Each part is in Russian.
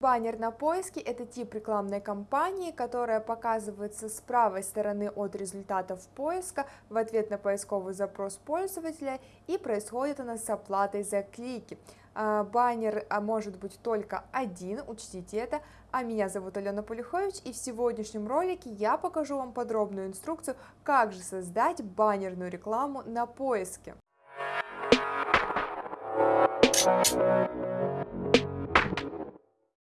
Баннер на поиске – это тип рекламной кампании, которая показывается с правой стороны от результатов поиска в ответ на поисковый запрос пользователя и происходит она с оплатой за клики. А, баннер а, может быть только один, учтите это. А меня зовут Алена Полюхович и в сегодняшнем ролике я покажу вам подробную инструкцию, как же создать баннерную рекламу на поиске.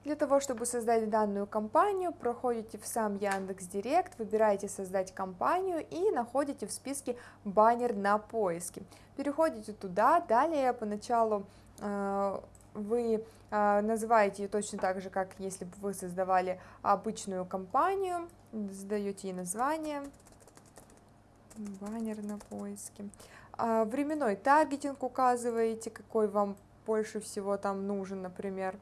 Для того, чтобы создать данную кампанию, проходите в сам Яндекс Директ, выбираете «Создать кампанию» и находите в списке баннер на поиске. Переходите туда, далее поначалу э, вы э, называете ее точно так же, как если бы вы создавали обычную кампанию, задаете ей название, баннер на поиске. Э, временной таргетинг указываете, какой вам больше всего там нужен, например,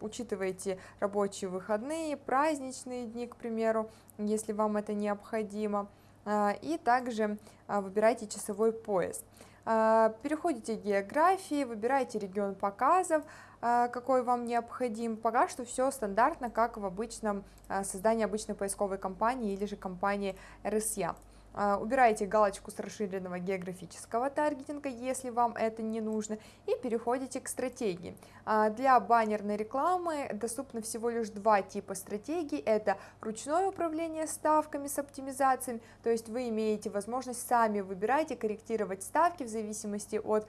учитывайте рабочие выходные, праздничные дни, к примеру, если вам это необходимо, э, и также э, выбирайте часовой пояс. Э, переходите к географии, выбирайте регион показов, э, какой вам необходим. Пока что все стандартно, как в обычном э, создании обычной поисковой кампании или же кампании RSA. А, убираете галочку с расширенного географического таргетинга, если вам это не нужно, и переходите к стратегии. А, для баннерной рекламы доступно всего лишь два типа стратегий. Это ручное управление ставками с оптимизациями, то есть вы имеете возможность сами выбирать и корректировать ставки в зависимости от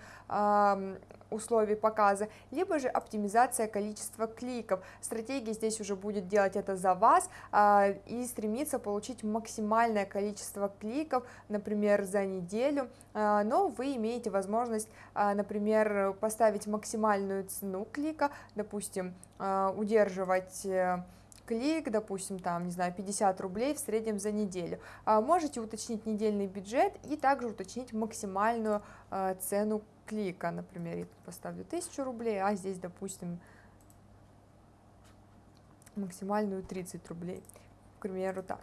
условий показа, либо же оптимизация количества кликов. Стратегия здесь уже будет делать это за вас а, и стремиться получить максимальное количество кликов, например, за неделю, а, но вы имеете возможность, а, например, поставить максимальную цену клика, допустим, а, удерживать э, клик, допустим, там, не знаю, 50 рублей в среднем за неделю. А можете уточнить недельный бюджет и также уточнить максимальную э, цену клика, например, я поставлю 1000 рублей, а здесь, допустим, максимальную 30 рублей, к примеру, так.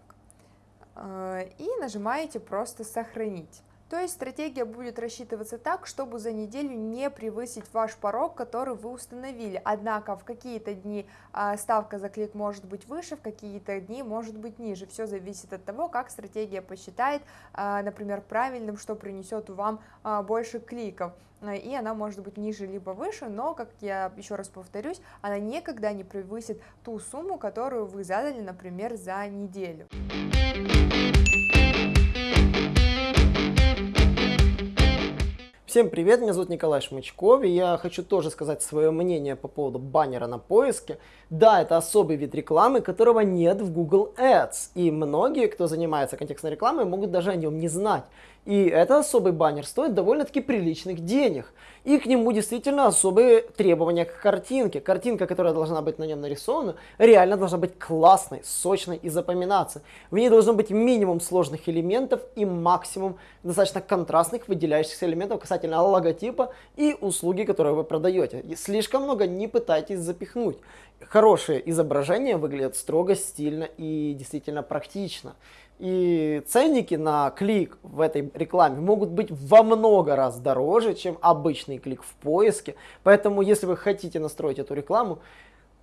Э, и нажимаете просто «Сохранить». То есть стратегия будет рассчитываться так, чтобы за неделю не превысить ваш порог, который вы установили. Однако в какие-то дни а, ставка за клик может быть выше, в какие-то дни может быть ниже. Все зависит от того, как стратегия посчитает, а, например, правильным, что принесет вам а, больше кликов. И она может быть ниже либо выше, но, как я еще раз повторюсь, она никогда не превысит ту сумму, которую вы задали, например, за неделю. Всем привет, меня зовут Николай Шмычков, и я хочу тоже сказать свое мнение по поводу баннера на поиске. Да, это особый вид рекламы, которого нет в Google Ads, и многие, кто занимается контекстной рекламой, могут даже о нем не знать. И этот особый баннер стоит довольно-таки приличных денег. И к нему действительно особые требования к картинке. Картинка, которая должна быть на нем нарисована, реально должна быть классной, сочной и запоминаться. В ней должно быть минимум сложных элементов и максимум достаточно контрастных выделяющихся элементов касательно логотипа и услуги, которые вы продаете. И слишком много не пытайтесь запихнуть. Хорошие изображения выглядят строго, стильно и действительно практично. И ценники на клик в этой рекламе могут быть во много раз дороже, чем обычный клик в поиске. Поэтому, если вы хотите настроить эту рекламу,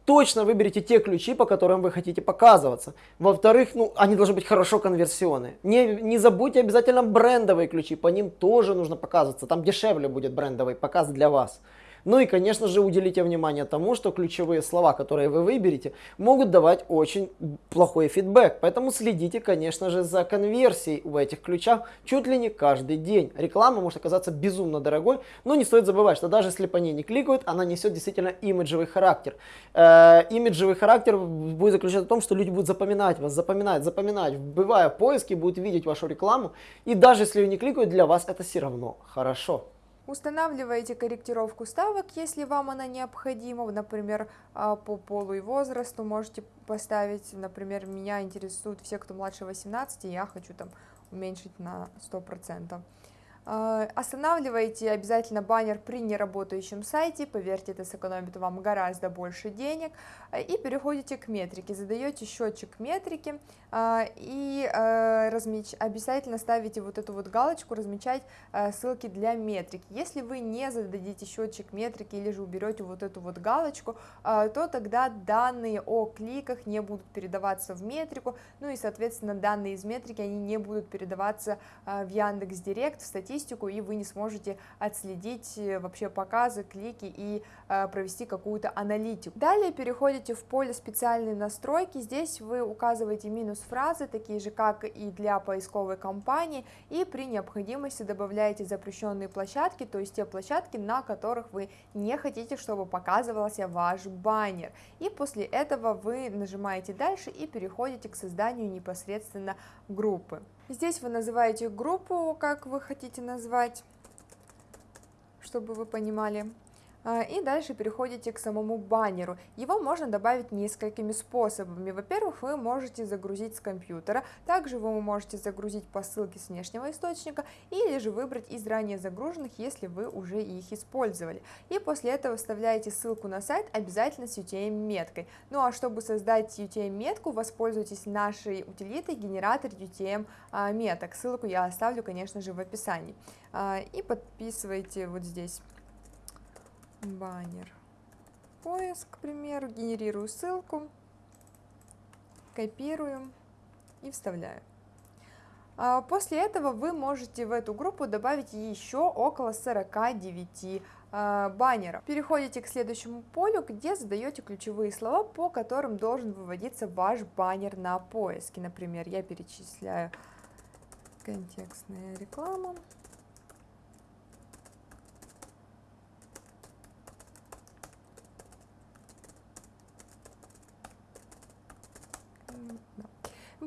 точно выберите те ключи, по которым вы хотите показываться. Во-вторых, ну, они должны быть хорошо конверсионные. Не, не забудьте обязательно брендовые ключи, по ним тоже нужно показываться. Там дешевле будет брендовый показ для вас. Ну и, конечно же, уделите внимание тому, что ключевые слова, которые вы выберете, могут давать очень плохой фидбэк. Поэтому следите, конечно же, за конверсией в этих ключах чуть ли не каждый день. Реклама может оказаться безумно дорогой, но не стоит забывать, что даже если по ней не кликают, она несет действительно имиджевый характер. Э, имиджевый характер будет заключаться в том, что люди будут запоминать вас, запоминать, запоминать, вбивая в поиски, будут видеть вашу рекламу. И даже если ее не кликают, для вас это все равно хорошо. Устанавливаете корректировку ставок, если вам она необходима, например, а, по полу и возрасту можете поставить, например, меня интересуют все, кто младше 18, и я хочу там уменьшить на 100%. А, останавливайте обязательно баннер при неработающем сайте, поверьте, это сэкономит вам гораздо больше денег. А, и переходите к метрике, задаете счетчик метрики а, и размеч... обязательно ставите вот эту вот галочку «Размечать ссылки для метрики». Если вы не зададите счетчик метрики или же уберете вот эту вот галочку, то тогда данные о кликах не будут передаваться в метрику, ну и, соответственно, данные из метрики, они не будут передаваться в Яндекс.Директ, в статистику, статистику, и вы не сможете отследить э, вообще показы, клики и э, провести какую-то аналитику. Далее переходите в поле специальные настройки, здесь вы указываете минус фразы, такие же, как и для поисковой кампании, и при необходимости добавляете запрещенные площадки, то есть те площадки, на которых вы не хотите, чтобы показывался ваш баннер. И после этого вы нажимаете дальше и переходите к созданию непосредственно группы. Здесь вы называете группу, как вы хотите назвать, чтобы вы понимали. А, и дальше переходите к самому баннеру. Его можно добавить несколькими способами. Во-первых, вы можете загрузить с компьютера, также вы можете загрузить по ссылке с внешнего источника, или же выбрать из ранее загруженных, если вы уже их использовали. И после этого вставляете ссылку на сайт обязательно с UTM-меткой. Ну а чтобы создать UTM-метку, воспользуйтесь нашей утилитой генератор UTM-меток. Ссылку я оставлю, конечно же, в описании. А, и подписывайте вот здесь баннер. Поиск, к примеру, генерирую ссылку, копирую и вставляю. А после этого вы можете в эту группу добавить еще около 49 а, баннеров. Переходите к следующему полю, где задаете ключевые слова, по которым должен выводиться ваш баннер на поиске. Например, я перечисляю контекстная реклама.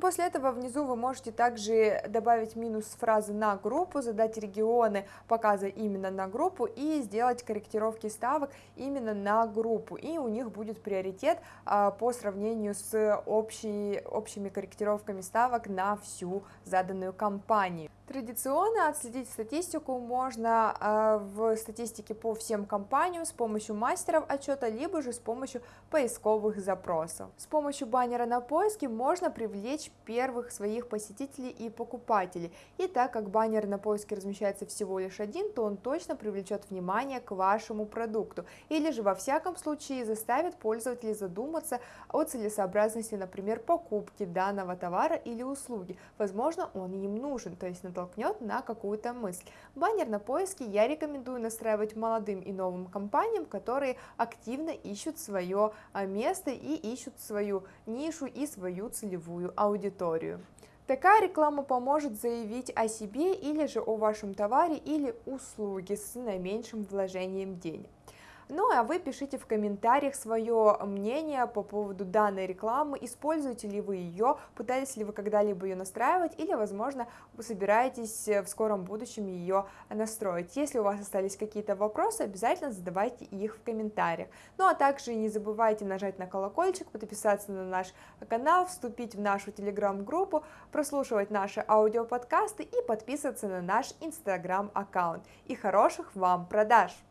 После этого внизу вы можете также добавить минус фразы на группу, задать регионы показа именно на группу и сделать корректировки ставок именно на группу. И у них будет приоритет а, по сравнению с общей, общими корректировками ставок на всю заданную кампанию. Традиционно отследить статистику можно э, в статистике по всем компаниям с помощью мастеров отчета, либо же с помощью поисковых запросов. С помощью баннера на поиске можно привлечь первых своих посетителей и покупателей. И так как баннер на поиске размещается всего лишь один, то он точно привлечет внимание к вашему продукту. Или же во всяком случае заставит пользователей задуматься о целесообразности, например, покупки данного товара или услуги. Возможно, он им нужен, то есть натолкнет на какую-то мысль. Баннер на поиске я рекомендую настраивать молодым и новым компаниям, которые активно ищут свое а, место и ищут свою нишу и свою целевую аудиторию. Такая реклама поможет заявить о себе или же о вашем товаре или услуге с наименьшим вложением денег. Ну а вы пишите в комментариях свое мнение по поводу данной рекламы, используете ли вы ее, пытались ли вы когда-либо ее настраивать или, возможно, вы собираетесь в скором будущем ее настроить. Если у вас остались какие-то вопросы, обязательно задавайте их в комментариях. Ну а также не забывайте нажать на колокольчик, подписаться на наш канал, вступить в нашу телеграм-группу, прослушивать наши аудиоподкасты и подписываться на наш инстаграм-аккаунт. И хороших вам продаж!